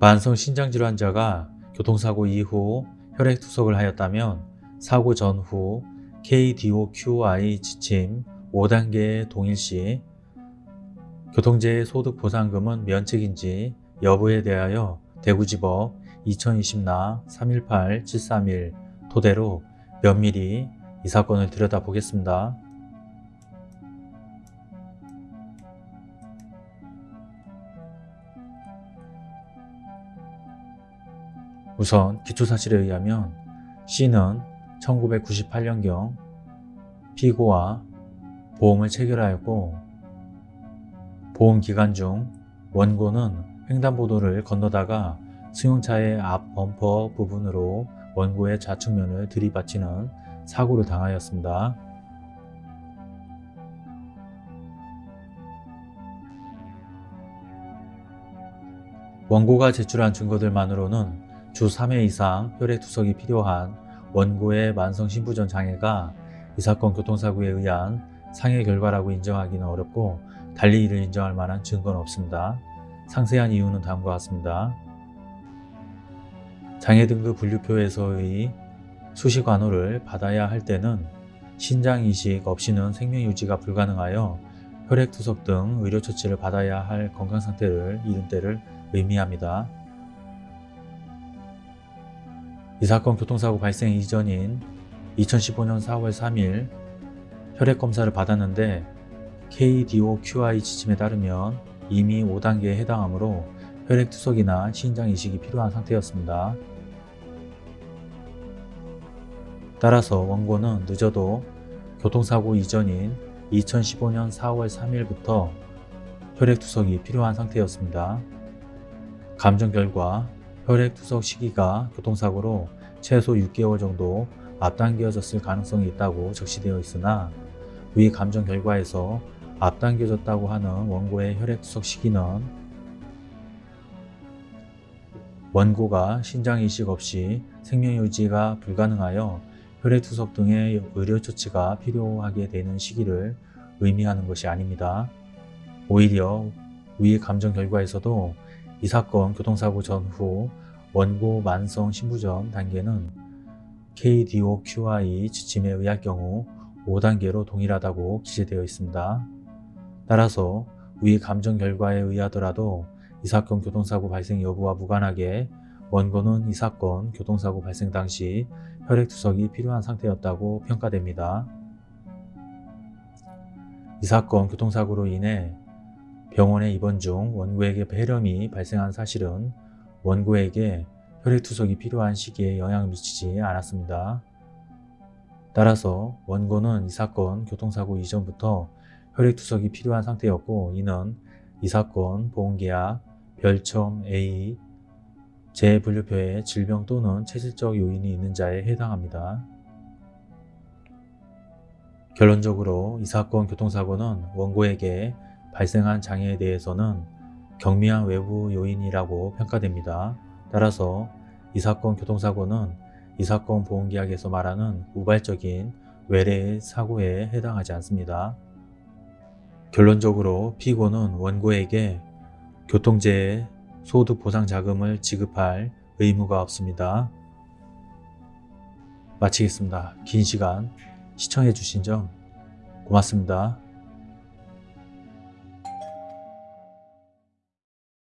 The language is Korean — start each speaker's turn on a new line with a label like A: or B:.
A: 만성 신장질환 환자가 교통사고 이후 혈액투석을 하였다면 사고 전후 KDOQI 지침 5단계에 동일시 교통재해 소득보상금은 면책인지 여부에 대하여 대구지법 2020나 318-731 토대로 면밀히 이 사건을 들여다보겠습니다. 우선 기초사실에 의하면 C는 1998년경 피고와 보험을 체결하였고 보험 기간 중 원고는 횡단보도를 건너다가 승용차의 앞 범퍼 부분으로 원고의 좌측면을 들이받치는 사고를 당하였습니다. 원고가 제출한 증거들만으로는 주 3회 이상 혈액 투석이 필요한 원고의 만성신부전 장애가 이 사건 교통사고에 의한 상해 결과라고 인정하기는 어렵고 달리 이를 인정할 만한 증거는 없습니다. 상세한 이유는 다음과 같습니다. 장애 등급 분류표에서의 수시관호를 받아야 할 때는 신장 이식 없이는 생명 유지가 불가능하여 혈액투석 등 의료처치를 받아야 할 건강상태를 이른 때를 의미합니다. 이 사건 교통사고 발생 이전인 2015년 4월 3일 혈액검사를 받았는데 KDOQI 지침에 따르면 이미 5단계에 해당하므로 혈액투석이나 신장 이식이 필요한 상태였습니다. 따라서 원고는 늦어도 교통사고 이전인 2015년 4월 3일부터 혈액투석이 필요한 상태였습니다. 감정 결과 혈액투석 시기가 교통사고로 최소 6개월 정도 앞당겨졌을 가능성이 있다고 적시되어 있으나 위 감정 결과에서 앞당겨졌다고 하는 원고의 혈액투석 시기는 원고가 신장이식 없이 생명유지가 불가능하여 혈액투석 등의 의료조치가 필요하게 되는 시기를 의미하는 것이 아닙니다. 오히려 위 감정 결과에서도 이 사건 교통사고 전후 원고 만성 신부전 단계는 KDOQI 지침에 의할 경우 5단계로 동일하다고 기재되어 있습니다. 따라서 위 감정 결과에 의하더라도 이 사건 교통사고 발생 여부와 무관하게 원고는 이 사건 교통사고 발생 당시 혈액투석이 필요한 상태였다고 평가됩니다. 이 사건 교통사고로 인해 병원에 입원 중 원고에게 폐렴이 발생한 사실은 원고에게 혈액투석이 필요한 시기에 영향을 미치지 않았습니다. 따라서 원고는 이 사건 교통사고 이전부터 혈액투석이 필요한 상태였고 이는 이 사건 보험계약 별첨 A 재분류표에 질병 또는 체질적 요인이 있는 자에 해당합니다. 결론적으로 이 사건 교통사고는 원고에게 발생한 장애에 대해서는 경미한 외부 요인이라고 평가됩니다. 따라서 이 사건 교통사고는 이 사건 보험계약에서 말하는 우발적인 외래의 사고에 해당하지 않습니다. 결론적으로 피고는 원고에게 교통재해 소득보상자금을 지급할 의무가 없습니다. 마치겠습니다. 긴 시간 시청해 주신 점 고맙습니다.